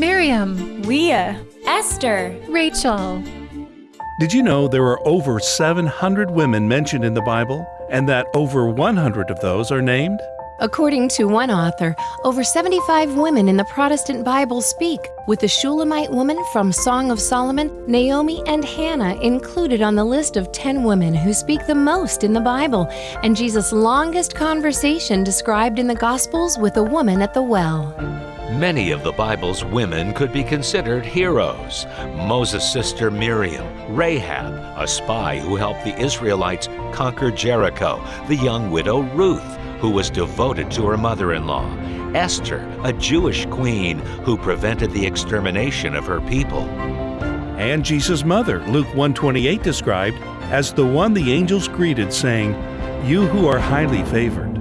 Miriam, Leah, Esther, Rachel. Did you know there are over 700 women mentioned in the Bible and that over 100 of those are named? According to one author, over 75 women in the Protestant Bible speak, with the Shulamite woman from Song of Solomon, Naomi, and Hannah included on the list of 10 women who speak the most in the Bible, and Jesus' longest conversation described in the Gospels with a woman at the well. Many of the Bible's women could be considered heroes. Moses' sister Miriam, Rahab, a spy who helped the Israelites conquer Jericho, the young widow Ruth, who was devoted to her mother in law, Esther, a Jewish queen who prevented the extermination of her people. And Jesus' mother, Luke 128 described as the one the angels greeted saying, "You who are highly favored."